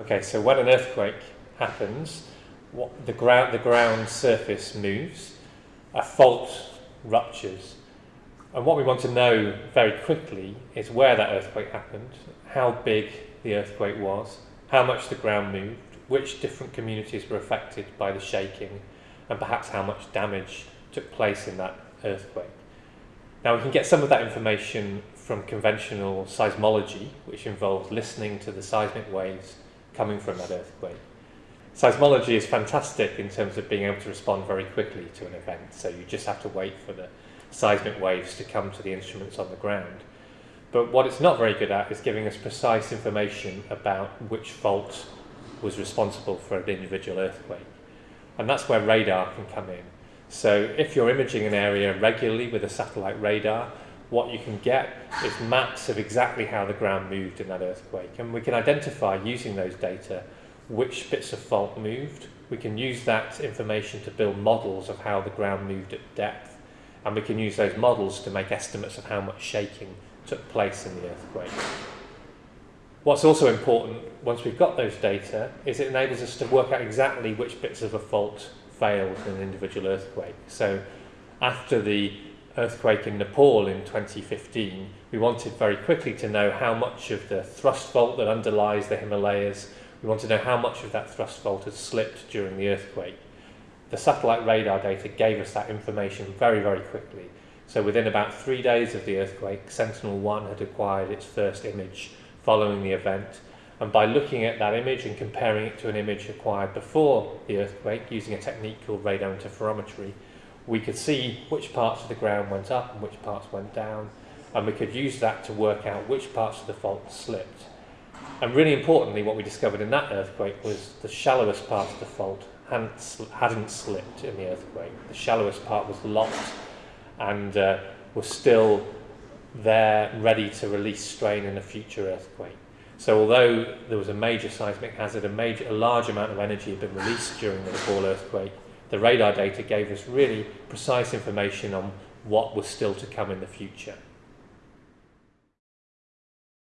Okay, so when an earthquake happens, what the ground the ground surface moves, a fault ruptures. And what we want to know very quickly is where that earthquake happened, how big the earthquake was, how much the ground moved, which different communities were affected by the shaking, and perhaps how much damage took place in that earthquake. Now we can get some of that information from conventional seismology, which involves listening to the seismic waves coming from that earthquake. Seismology is fantastic in terms of being able to respond very quickly to an event, so you just have to wait for the seismic waves to come to the instruments on the ground. But what it's not very good at is giving us precise information about which fault was responsible for an individual earthquake. And that's where radar can come in. So if you're imaging an area regularly with a satellite radar, what you can get is maps of exactly how the ground moved in that earthquake. And we can identify using those data which bits of fault moved. We can use that information to build models of how the ground moved at depth. And we can use those models to make estimates of how much shaking took place in the earthquake. What's also important, once we've got those data, is it enables us to work out exactly which bits of a fault failed in an individual earthquake. So after the earthquake in Nepal in 2015, we wanted very quickly to know how much of the thrust fault that underlies the Himalayas, we want to know how much of that thrust fault had slipped during the earthquake. The satellite radar data gave us that information very, very quickly. So within about three days of the earthquake, Sentinel-1 had acquired its first image following the event, and by looking at that image and comparing it to an image acquired before the earthquake using a technique called radar interferometry, we could see which parts of the ground went up and which parts went down, and we could use that to work out which parts of the fault slipped. And really importantly, what we discovered in that earthquake was the shallowest part of the fault hadn't, sl hadn't slipped in the earthquake. The shallowest part was locked and uh, was still there, ready to release strain in a future earthquake. So although there was a major seismic hazard, a, major, a large amount of energy had been released during the Nepal earthquake, the radar data gave us really precise information on what was still to come in the future.